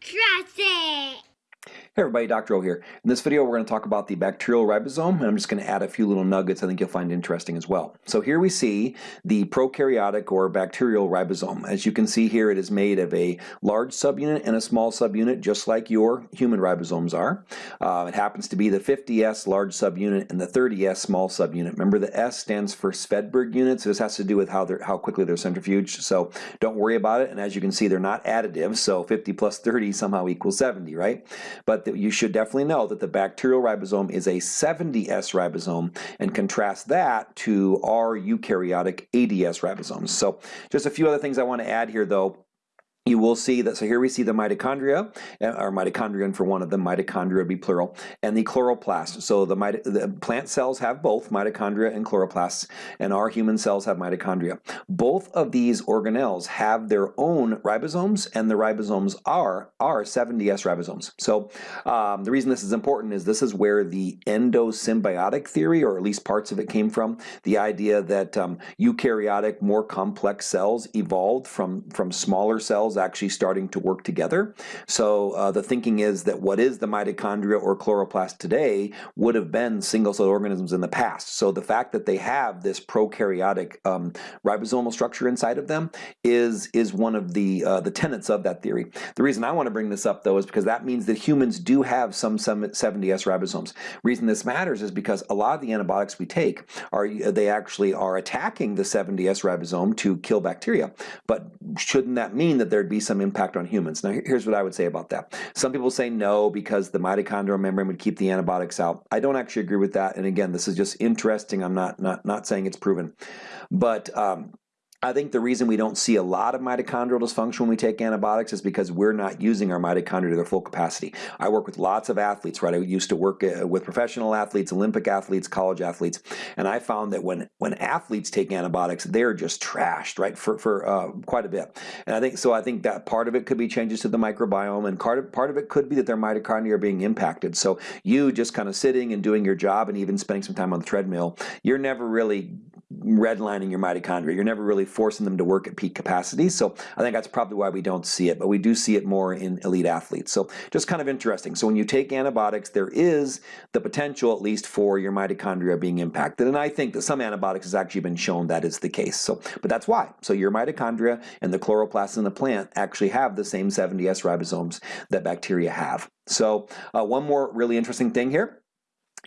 Trust it. Hey everybody, Dr. O here. In this video we're going to talk about the bacterial ribosome and I'm just going to add a few little nuggets I think you'll find interesting as well. So here we see the prokaryotic or bacterial ribosome. As you can see here it is made of a large subunit and a small subunit just like your human ribosomes are. Uh, it happens to be the 50S large subunit and the 30S small subunit. Remember the S stands for Svedberg units. This has to do with how, how quickly they're centrifuged so don't worry about it and as you can see they're not additive so 50 plus 30 somehow equals 70 right? But you should definitely know that the bacterial ribosome is a 70S ribosome and contrast that to our eukaryotic 80S ribosomes. So just a few other things I want to add here though you will see that, so here we see the mitochondria, uh, or mitochondrion for one of them, mitochondria would be plural, and the chloroplast. So the, the, plant cells have both mitochondria and chloroplasts, and our human cells have mitochondria. Both of these organelles have their own ribosomes, and the ribosomes are, are 70S ribosomes. So um, the reason this is important is this is where the endosymbiotic theory, or at least parts of it came from, the idea that um, eukaryotic, more complex cells evolved from, from smaller cells actually starting to work together. So uh, the thinking is that what is the mitochondria or chloroplast today would have been single-celled organisms in the past. So the fact that they have this prokaryotic um, ribosomal structure inside of them is, is one of the, uh, the tenets of that theory. The reason I want to bring this up though is because that means that humans do have some 70S ribosomes. reason this matters is because a lot of the antibiotics we take are they actually are attacking the 70S ribosome to kill bacteria. But shouldn't that mean that they're there'd be some impact on humans. Now here's what I would say about that. Some people say no because the mitochondrial membrane would keep the antibiotics out. I don't actually agree with that. And again, this is just interesting. I'm not not not saying it's proven. But um, I think the reason we don't see a lot of mitochondrial dysfunction when we take antibiotics is because we're not using our mitochondria to their full capacity. I work with lots of athletes, right? I used to work uh, with professional athletes, Olympic athletes, college athletes, and I found that when when athletes take antibiotics, they're just trashed, right, for for uh, quite a bit. And I think so. I think that part of it could be changes to the microbiome, and part of part of it could be that their mitochondria are being impacted. So you just kind of sitting and doing your job, and even spending some time on the treadmill, you're never really redlining your mitochondria. You're never really forcing them to work at peak capacity. So I think that's probably why we don't see it, but we do see it more in elite athletes. So just kind of interesting. So when you take antibiotics, there is the potential at least for your mitochondria being impacted. And I think that some antibiotics has actually been shown that is the case. So, but that's why. So your mitochondria and the chloroplasts in the plant actually have the same 70S ribosomes that bacteria have. So uh, one more really interesting thing here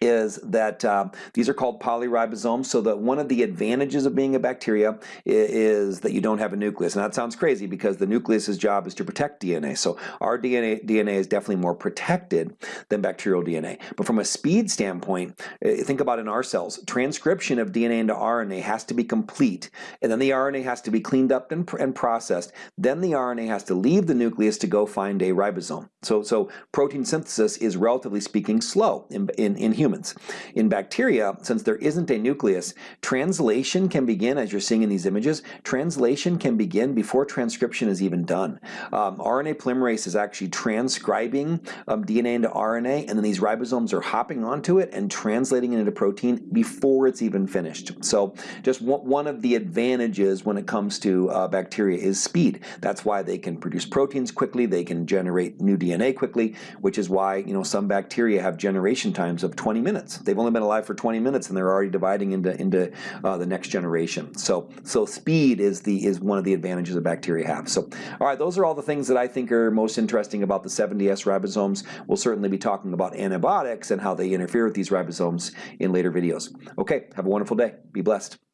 is that uh, these are called polyribosomes. So that one of the advantages of being a bacteria is that you don't have a nucleus. And that sounds crazy because the nucleus's job is to protect DNA. So our DNA, DNA is definitely more protected than bacterial DNA. But from a speed standpoint, eh, think about in our cells, transcription of DNA into RNA has to be complete. And then the RNA has to be cleaned up and, and processed. Then the RNA has to leave the nucleus to go find a ribosome. So, so protein synthesis is relatively speaking slow in, in, in humans humans. In bacteria, since there isn't a nucleus, translation can begin, as you're seeing in these images, translation can begin before transcription is even done. Um, RNA polymerase is actually transcribing um, DNA into RNA, and then these ribosomes are hopping onto it and translating it into protein before it's even finished. So just one of the advantages when it comes to uh, bacteria is speed. That's why they can produce proteins quickly, they can generate new DNA quickly, which is why you know some bacteria have generation times of 20 20 minutes. They've only been alive for 20 minutes and they're already dividing into, into uh, the next generation. So, so speed is, the, is one of the advantages that bacteria have. So, all right, those are all the things that I think are most interesting about the 70S ribosomes. We'll certainly be talking about antibiotics and how they interfere with these ribosomes in later videos. Okay, have a wonderful day. Be blessed.